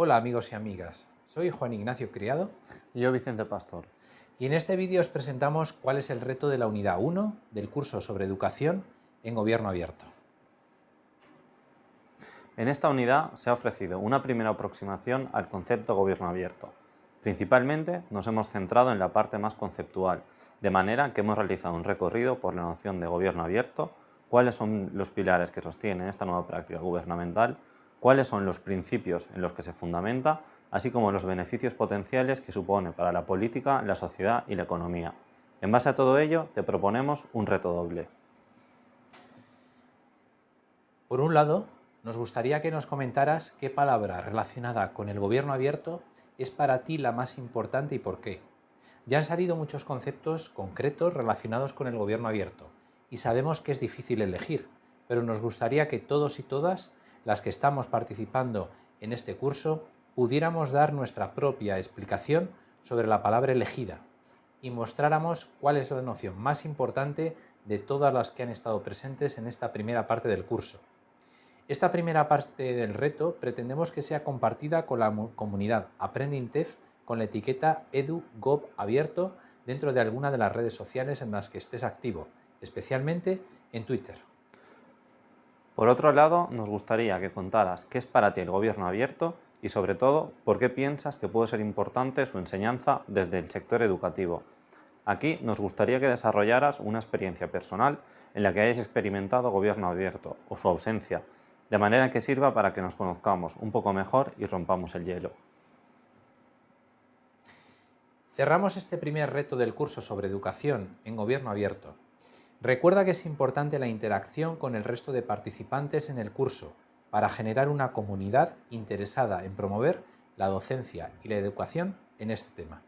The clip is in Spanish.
Hola amigos y amigas, soy Juan Ignacio Criado y yo Vicente Pastor. Y en este vídeo os presentamos cuál es el reto de la unidad 1 del curso sobre educación en gobierno abierto. En esta unidad se ha ofrecido una primera aproximación al concepto gobierno abierto. Principalmente nos hemos centrado en la parte más conceptual, de manera que hemos realizado un recorrido por la noción de gobierno abierto, cuáles son los pilares que sostienen esta nueva práctica gubernamental, cuáles son los principios en los que se fundamenta, así como los beneficios potenciales que supone para la política, la sociedad y la economía. En base a todo ello, te proponemos un reto doble. Por un lado, nos gustaría que nos comentaras qué palabra relacionada con el gobierno abierto es para ti la más importante y por qué. Ya han salido muchos conceptos concretos relacionados con el gobierno abierto y sabemos que es difícil elegir, pero nos gustaría que todos y todas las que estamos participando en este curso, pudiéramos dar nuestra propia explicación sobre la palabra elegida y mostráramos cuál es la noción más importante de todas las que han estado presentes en esta primera parte del curso. Esta primera parte del reto pretendemos que sea compartida con la comunidad AprendingTef con la etiqueta EduGov abierto dentro de alguna de las redes sociales en las que estés activo, especialmente en Twitter. Por otro lado, nos gustaría que contaras qué es para ti el gobierno abierto y sobre todo, por qué piensas que puede ser importante su enseñanza desde el sector educativo. Aquí nos gustaría que desarrollaras una experiencia personal en la que hayas experimentado gobierno abierto o su ausencia, de manera que sirva para que nos conozcamos un poco mejor y rompamos el hielo. Cerramos este primer reto del curso sobre educación en gobierno abierto Recuerda que es importante la interacción con el resto de participantes en el curso para generar una comunidad interesada en promover la docencia y la educación en este tema.